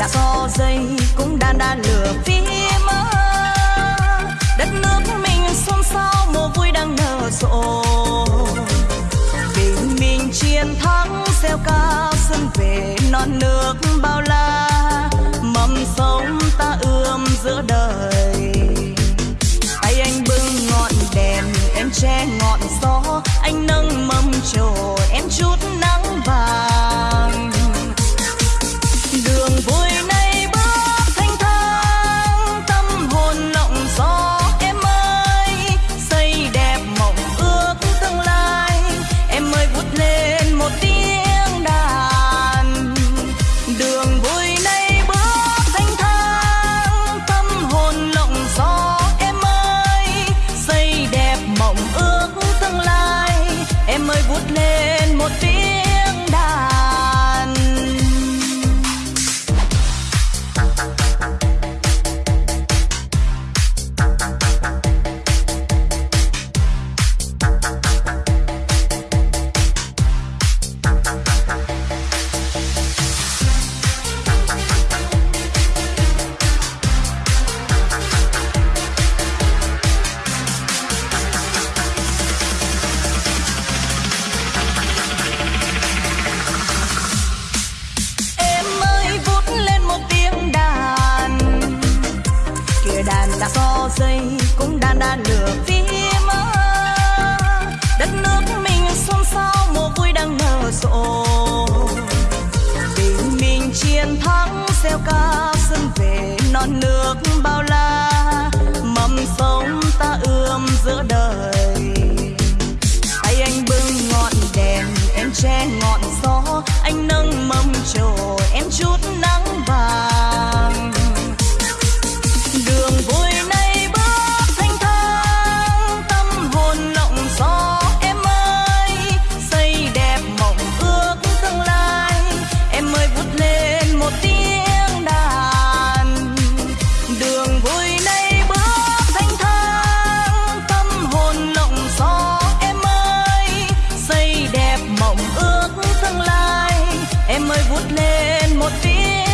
đã có dây cũng đang đan lửa phía mơ. Đất nước mình xôn xao mùa vui đang nở rộ. Tình mình chiến thắng, gieo ca xuân về, non nước bao la. Mầm sống ta ươm giữa đời. Tay anh bưng ngọn đèn, em che ngọn gió, anh nâng mâm trồi nửa phim đất nước mình xôn xao mùa vui đang nở rộ. Tình mình chiến thắng xeo ca xuân về, non nước bao la. Mầm sống ta ươm giữa đời. Tay anh bưng ngọn đèn, em che ngọn gió. lên một tiếng